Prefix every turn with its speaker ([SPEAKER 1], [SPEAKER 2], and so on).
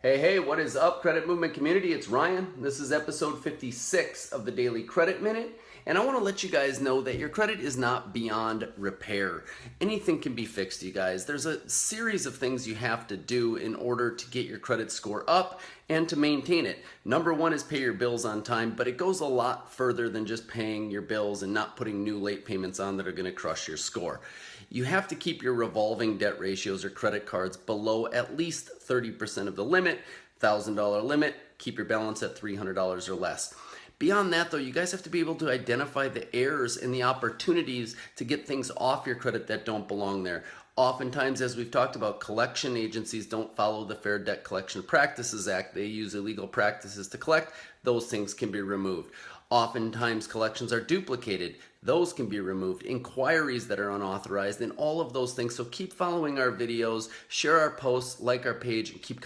[SPEAKER 1] Hey, hey, what is up, Credit Movement community? It's Ryan. This is episode 56 of the Daily Credit Minute. And I want to let you guys know that your credit is not beyond repair. Anything can be fixed, you guys. There's a series of things you have to do in order to get your credit score up and to maintain it. Number one is pay your bills on time, but it goes a lot further than just paying your bills and not putting new late payments on that are going to crush your score. You have to keep your revolving debt ratios or credit cards below at least 30% of the limit, $1,000 limit, keep your balance at $300 or less. Beyond that, though, you guys have to be able to identify the errors and the opportunities to get things off your credit that don't belong there. Oftentimes, as we've talked about, collection agencies don't follow the Fair Debt Collection Practices Act. They use illegal practices to collect. Those things can be removed. Oftentimes, collections are duplicated. Those can be removed. Inquiries that are unauthorized and all of those things. So keep following our videos, share our posts, like our page, and keep